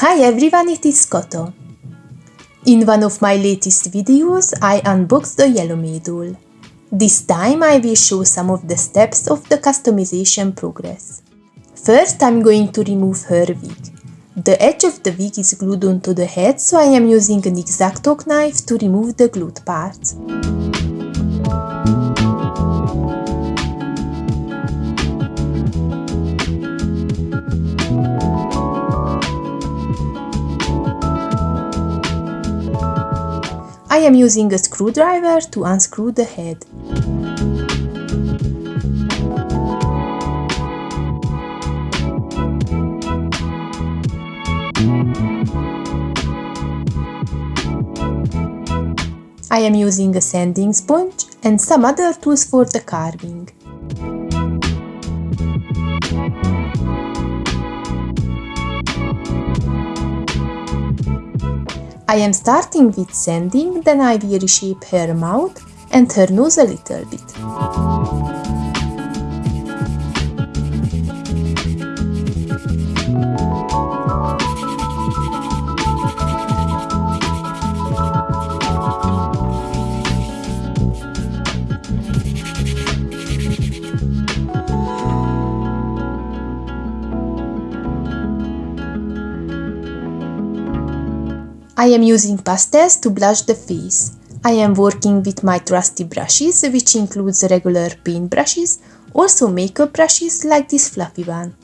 Hi everyone, it is Koto. In one of my latest videos, I unboxed the Yellow doll. This time I will show some of the steps of the customization progress. First I'm going to remove her wig. The edge of the wig is glued onto the head so I am using an X-Acto knife to remove the glued parts. I am using a screwdriver to unscrew the head. I am using a sanding sponge and some other tools for the carving. I am starting with sanding, then I will reshape her mouth and her nose a little bit. I am using pastels to blush the face. I am working with my trusty brushes, which includes regular paint brushes, also makeup brushes like this fluffy one.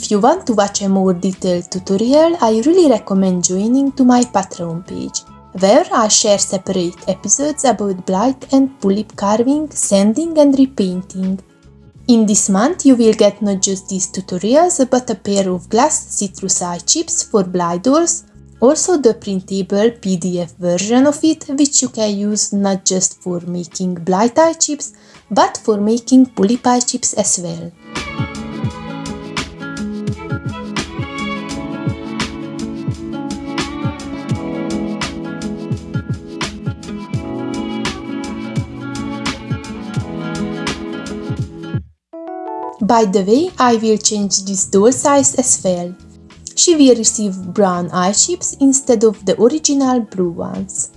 If you want to watch a more detailed tutorial, I really recommend joining to my Patreon page, where I share separate episodes about Blythe and pullip carving, sanding and repainting. In this month you will get not just these tutorials, but a pair of glass citrus eye chips for Blythe dolls, also the printable PDF version of it, which you can use not just for making Blythe eye chips, but for making pullip eye chips as well. By the way, I will change this doll size as well. She will receive brown eye chips instead of the original blue ones.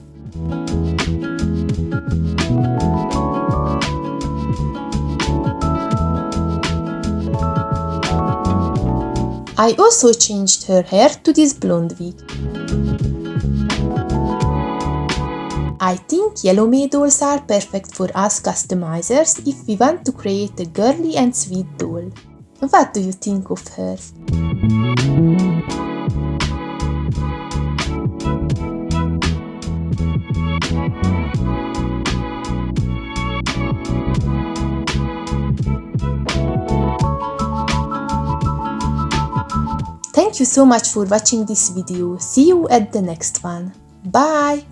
I also changed her hair to this blonde wig. I think Yellowme dolls are perfect for us customizers if we want to create a girly and sweet doll. What do you think of her? Thank you so much for watching this video. See you at the next one. Bye!